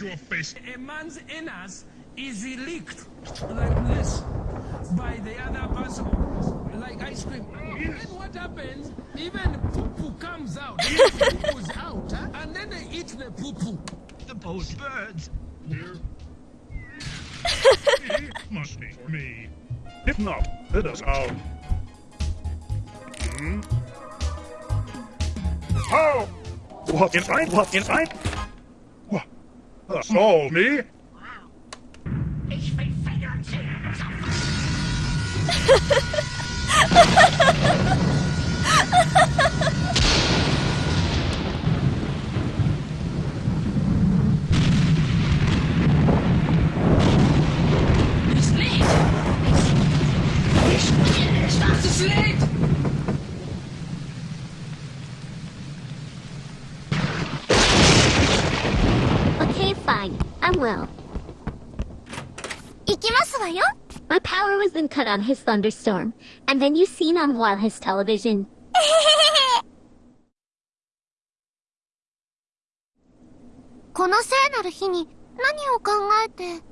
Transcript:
your face. A man's anus is leaked like this by the other person, like ice cream. Then what happens? Even poo-poo comes out. poo-poo's out, huh? and then they eat the poo-poo. The both birds. He must be for me. If not, let us out. Hmm? How? What inside? What inside? What? Ach so, nee? Wow. Ich will Federn Es lädt! Ich spiele, es, es, es lädt! well. 行きますわよ My power was then cut on his thunderstorm, and then you seen on while his television. この聖なる日に何を考えて